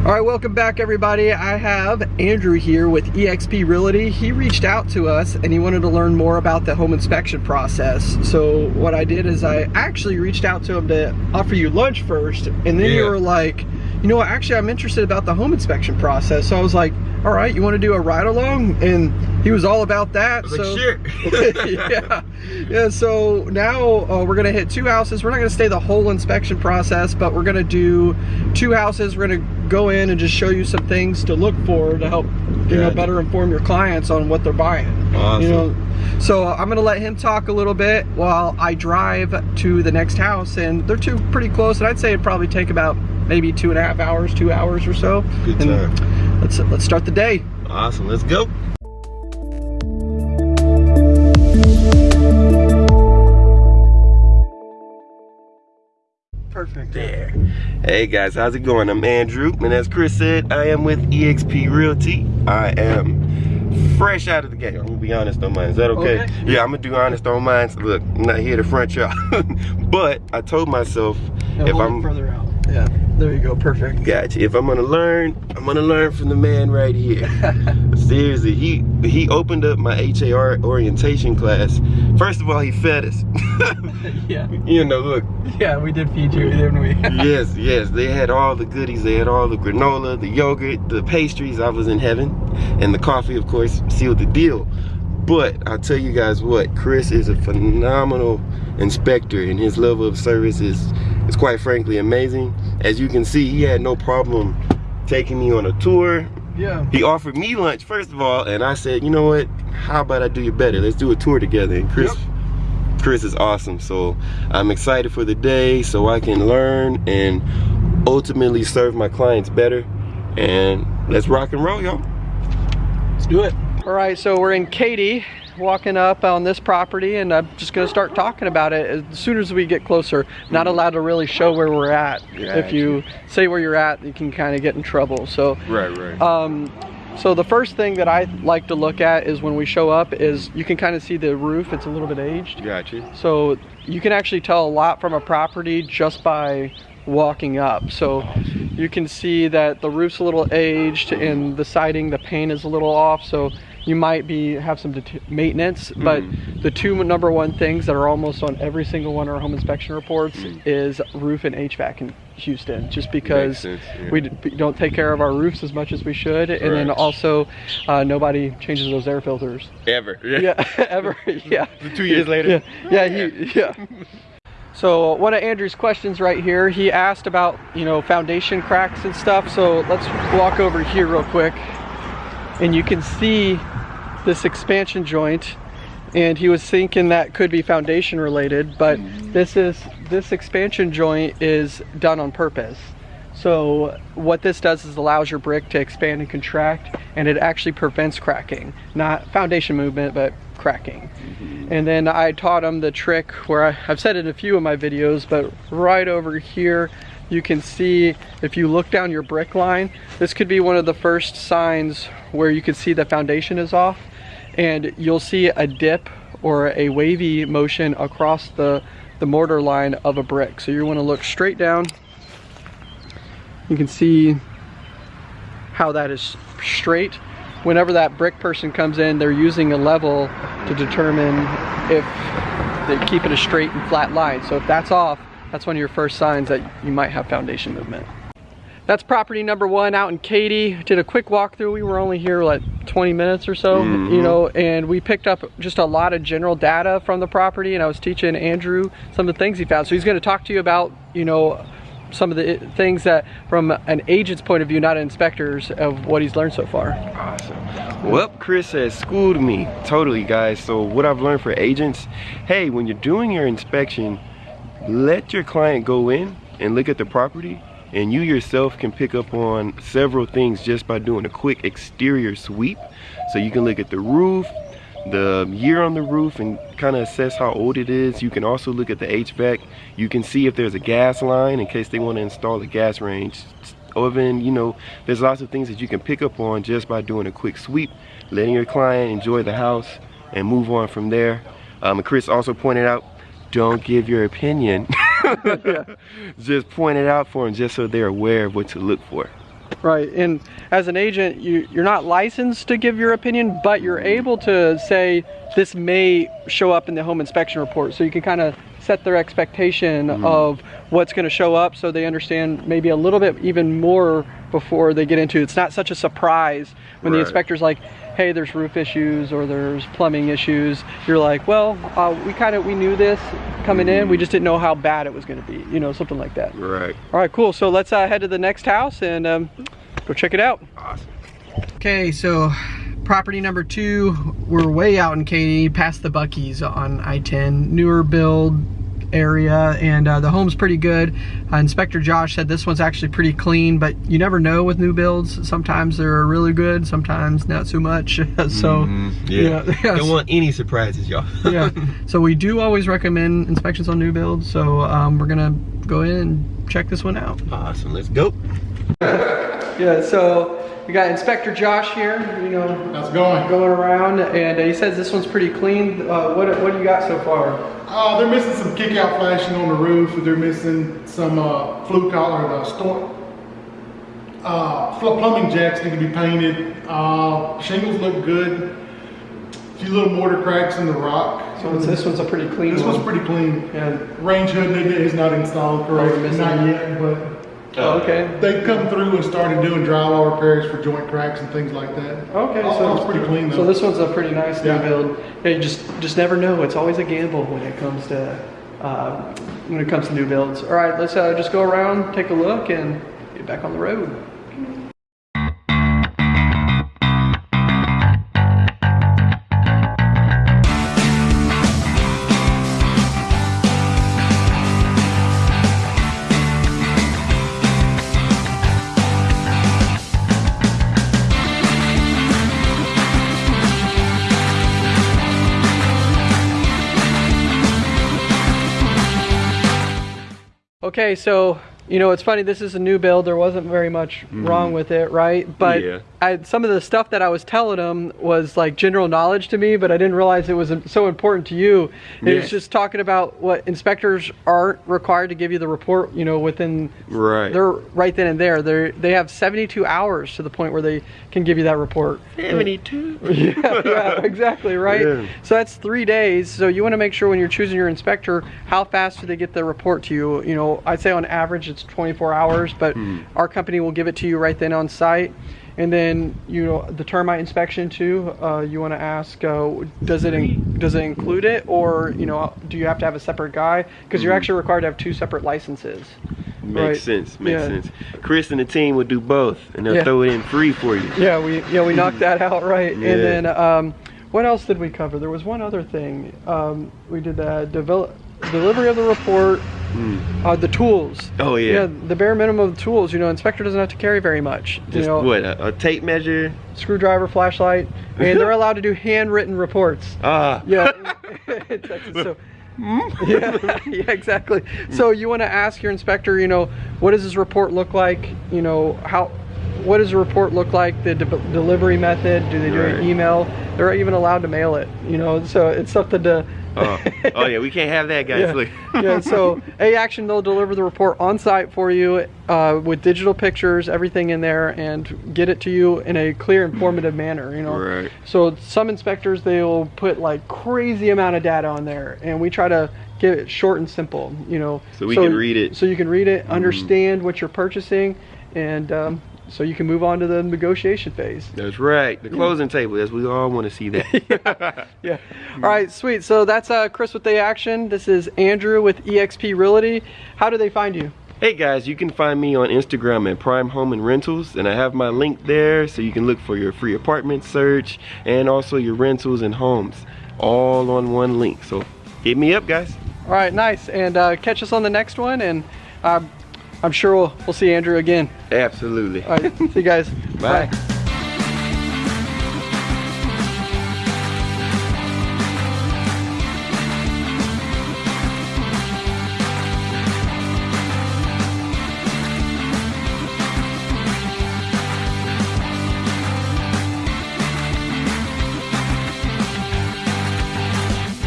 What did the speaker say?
All right, welcome back everybody. I have Andrew here with eXp Realty. He reached out to us and he wanted to learn more about the home inspection process. So what I did is I actually reached out to him to offer you lunch first and then yeah. you were like, you know what, actually I'm interested about the home inspection process. So I was like, all right, you want to do a ride along? And he was all about that. so like, yeah, yeah. So now uh, we're gonna hit two houses. We're not gonna stay the whole inspection process, but we're gonna do two houses. We're gonna go in and just show you some things to look for to help you know better inform your clients on what they're buying. Awesome. You know, so I'm gonna let him talk a little bit while I drive to the next house, and they're two pretty close. And I'd say it'd probably take about maybe two and a half hours, two hours or so. Good time. Let's let's start the day. Awesome, let's go. Perfect. There. Hey guys, how's it going? I'm Andrew, and as Chris said, I am with eXp Realty. I am fresh out of the game. I'm gonna be honest on mine. Is that okay? okay. Yeah, I'm gonna do honest on mine. Look, I'm not here to front y'all, but I told myself if I'm further out. Yeah. There you go, perfect. Gotcha. If I'm gonna learn, I'm gonna learn from the man right here. Seriously, he he opened up my HAR orientation class. First of all, he fed us. yeah. You know, look. Yeah, we did feed you, didn't we? yes, yes. They had all the goodies. They had all the granola, the yogurt, the pastries. I was in heaven. And the coffee, of course, sealed the deal. But I'll tell you guys what, Chris is a phenomenal inspector and his level of service is, is quite frankly amazing. As you can see, he had no problem taking me on a tour. Yeah. He offered me lunch, first of all, and I said, you know what, how about I do you better? Let's do a tour together. And Chris, yep. Chris is awesome. So I'm excited for the day so I can learn and ultimately serve my clients better. And let's rock and roll, y'all. Let's do it. All right, so we're in Katy, walking up on this property, and I'm just gonna start talking about it as soon as we get closer. Not allowed to really show where we're at. Yeah, if you say where you're at, you can kind of get in trouble. So, right, right. Um, so the first thing that I like to look at is when we show up is you can kind of see the roof, it's a little bit aged. Gotcha. So you can actually tell a lot from a property just by walking up. So you can see that the roof's a little aged and the siding, the paint is a little off. So you might be have some maintenance but mm. the two number one things that are almost on every single one of our home inspection reports mm. is roof and HVAC in Houston just because yeah. we don't take care of our roofs as much as we should and then also uh, nobody changes those air filters ever yeah, yeah ever yeah two years later yeah yeah he, yeah So one of Andrew's questions right here, he asked about, you know, foundation cracks and stuff. So let's walk over here real quick and you can see this expansion joint and he was thinking that could be foundation related but mm-hmm. this is this expansion joint is done on purpose so what this does is allows your brick to expand and contract and it actually prevents cracking not foundation movement but cracking mm -hmm. and then I taught him the trick where I, I've said it in a few of my videos but right over here you can see if you look down your brick line, this could be one of the first signs where you can see the foundation is off and you'll see a dip or a wavy motion across the, the mortar line of a brick. So you wanna look straight down. You can see how that is straight. Whenever that brick person comes in, they're using a level to determine if they keep it a straight and flat line. So if that's off, that's one of your first signs that you might have foundation movement. That's property number one out in Katy. Did a quick walkthrough. We were only here like 20 minutes or so, mm -hmm. you know, and we picked up just a lot of general data from the property and I was teaching Andrew some of the things he found. So he's gonna talk to you about, you know, some of the things that from an agent's point of view, not an inspector's, of what he's learned so far. Awesome. Well, Chris has schooled me totally, guys. So what I've learned for agents, hey, when you're doing your inspection, let your client go in and look at the property and you yourself can pick up on several things just by doing a quick exterior sweep. So you can look at the roof the year on the roof and kind of assess how old it is. You can also look at the HVAC. You can see if there's a gas line in case they want to install a gas range oven. You know there's lots of things that you can pick up on just by doing a quick sweep letting your client enjoy the house and move on from there. Um, Chris also pointed out don't give your opinion. just point it out for them just so they're aware of what to look for. Right, and as an agent, you, you're not licensed to give your opinion, but you're able to say this may show up in the home inspection report. So you can kind of set their expectation Mm-hmm. of what's going to show up so they understand maybe a little bit even more before they get into it. It's not such a surprise when the inspector's like, hey, there's roof issues or there's plumbing issues. You're like, well, uh, we kind of, we knew this coming in. Mm-hmm. We just didn't know how bad it was going to be, you know, something like that. Right. All right, cool. So let's uh, head to the next house and um, go check it out. Awesome. Okay, so property number two, we're way out in Katy, past the Buc-ee's on I-10, newer build area, and uh, the home's pretty good. Uh, Inspector Josh said this one's actually pretty clean, but you never know with new builds. Sometimes they're really good, sometimes not so much. so, Mhm. Yeah. yeah, Don't want any surprises, y'all. yeah. So we do always recommend inspections on new builds. So um, we're gonna go in and check this one out. awesome. Let's go. Yeah. So we got Inspector Josh here. You know, How's it going? going around, and uh, he says this one's pretty clean. Uh, what what do you got so far? Uh, they're missing some kick-out flashing on the roof. They're missing some uh, flue collar, the storm. Uh, plumbing jacks need to be painted. Uh, shingles look good. A few little mortar cracks in the rock. So this one's a pretty clean This one. one's pretty clean. Yeah. Range hood is not installed correctly. Not yet, but Oh, okay. they've come through and started doing drywall repairs for joint cracks and things like that. Okay, All- so all's pretty clean though. So this one's a pretty nice new Yeah. build. Yeah, you just just never know. It's always a gamble when it comes to uh, when it comes to new builds. All right, let's uh, just go around, take a look, and get back on the road. Okay, so you know it's funny. This is a new build. There wasn't very much mm-hmm. wrong with it, right? But Yeah. I, some of the stuff that I was telling him was like general knowledge to me, but I didn't realize it was so important to you. It was just talking about what inspectors aren't required to give you the report. You know, within Right. they're right then and there. They they have 72 hours to the point where they can give you that report. 72. yeah, yeah, exactly, right? Yeah. So that's three days. So you want to make sure when you're choosing your inspector, how fast do they get the report to you? You know, I'd say on average it's 24 hours, but our company will give it to you right then on site. And then you know the termite inspection too. Uh, you want to ask, uh, does it in, does it include it, or you know, do you have to have a separate guy? Because you're actually required to have two separate licenses. Makes Right. sense. Makes Yeah. sense. Chris and the team will do both, and they'll Yeah. throw it in free for you. Yeah, we yeah we knocked that out right. Yeah. And then um, what else did we cover? There was one other thing. Um, we did the develop delivery of the report, uh, the tools. Hmm. Oh, yeah. Yeah, the bare minimum of the tools. You know, inspector doesn't have to carry very much. Just you know, what? A, a tape measure? screwdriver, flashlight, and they're allowed to do handwritten reports. Ah. Yeah. That's- so, yeah, yeah, exactly. So you want to ask your inspector, you know, what does this report look like? You know, how, what does the report look like? The de- delivery method? Do they do Right. an email? They're even allowed to mail it. You know, so it's something to. Oh. oh yeah, we can't have that, guys. Yeah. Yeah, so A Action, they'll deliver the report on site for you uh, with digital pictures, everything in there, and get it to you in a clear, informative manner. You know, Right. so some inspectors they'll put like crazy amount of data on there, and we try to get it short and simple. You know, So we can read it. So you can read it, understand what you're purchasing, and um, so you can move on to the negotiation phase. That's right. The closing table. As we all want to see that. Yeah. All right, sweet. So that's uh, Chris with the action. This is Andrew with EXP Realty. How do they find you? Hey guys, you can find me on Instagram at Prime Home and Rentals, and I have my link there so you can look for your free apartment search and also your rentals and homes, all on one link. So hit me up, guys. All right, nice. And uh, catch us on the next one, and uh, I'm sure we'll, we'll see Andrew again. Absolutely. All right, see you guys. Bye.